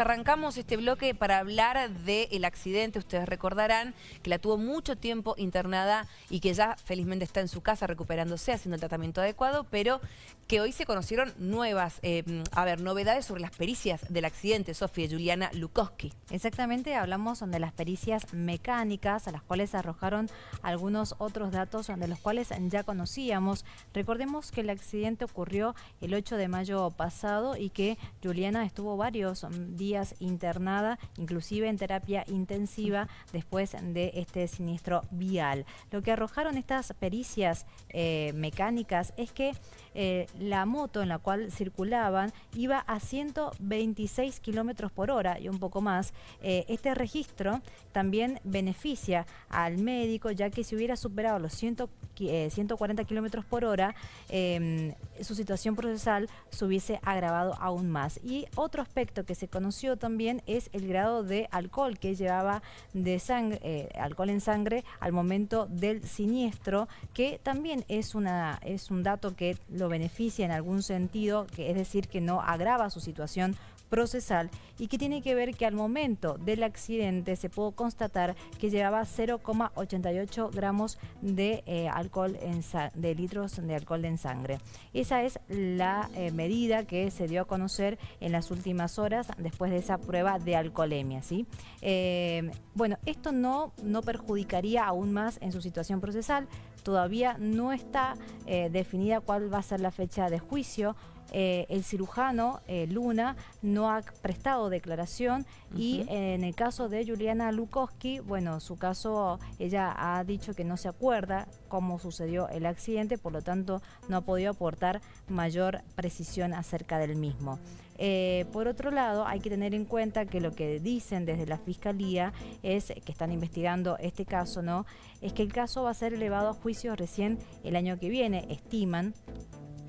Arrancamos este bloque para hablar del accidente. Ustedes recordarán que la tuvo mucho tiempo internada y que ya felizmente está en su casa recuperándose, haciendo el tratamiento adecuado, pero que hoy se conocieron nuevas, eh, a ver, novedades sobre las pericias del accidente, Sofía Juliana Lukowski. Exactamente, hablamos de las pericias mecánicas, a las cuales arrojaron algunos otros datos de los cuales ya conocíamos. Recordemos que el accidente ocurrió el 8 de mayo pasado y que Juliana estuvo varios días internada, inclusive en terapia intensiva, después de este siniestro vial. Lo que arrojaron estas pericias eh, mecánicas es que eh, la moto en la cual circulaban iba a 126 kilómetros por hora y un poco más. Eh, este registro también beneficia al médico, ya que si hubiera superado los 140 kilómetros por hora, em, su situación procesal se hubiese agravado aún más. Y otro aspecto que se conoció también es el grado de alcohol que llevaba de sangre, eh, alcohol en sangre al momento del siniestro, que también es, una, es un dato que lo beneficia en algún sentido, que es decir, que no agrava su situación procesal y que tiene que ver que al momento del accidente se pudo constatar que llevaba 0,88 gramos de eh, alcohol en de litros de alcohol en sangre. Esa es la eh, medida que se dio a conocer en las últimas horas después de esa prueba de alcoholemia. ¿sí? Eh, bueno, esto no, no perjudicaría aún más en su situación procesal. Todavía no está definida cuál va a ser la fecha de juicio. Eh, el cirujano eh, Luna no ha prestado declaración y en el caso de Juliana Lukowski, bueno, su caso, ella ha dicho que no se acuerda cómo sucedió el accidente, por lo tanto no ha podido aportar mayor precisión acerca del mismo. Eh, por otro lado, hay que tener en cuenta que lo que dicen desde la Fiscalía es que están investigando este caso, ¿no? Es que el caso va a ser elevado a juicio recién el año que viene, estiman,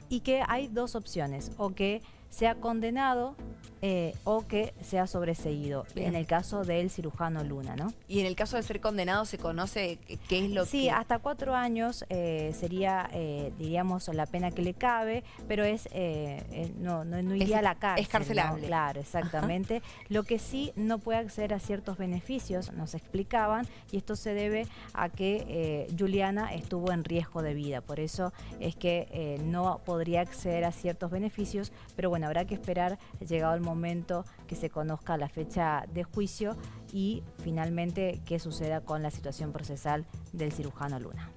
y que hay dos opciones, o que sea condenado eh, o que sea sobreseído, en el caso del cirujano Luna, ¿no? Y en el caso de ser condenado, ¿se conoce qué es lo que...? Sí, hasta cuatro años eh, sería, eh, diríamos, la pena que le cabe, pero es no, no, iría a la cárcel. Es carcelable. Claro, exactamente. Lo que sí no puede acceder a ciertos beneficios, nos explicaban, y esto se debe a que Juliana estuvo en riesgo de vida, por eso es que no podría acceder a ciertos beneficios, pero bueno, habrá que esperar, llegado el momento momento que se conozca la fecha de juicio y finalmente qué suceda con la situación procesal del cirujano Luna.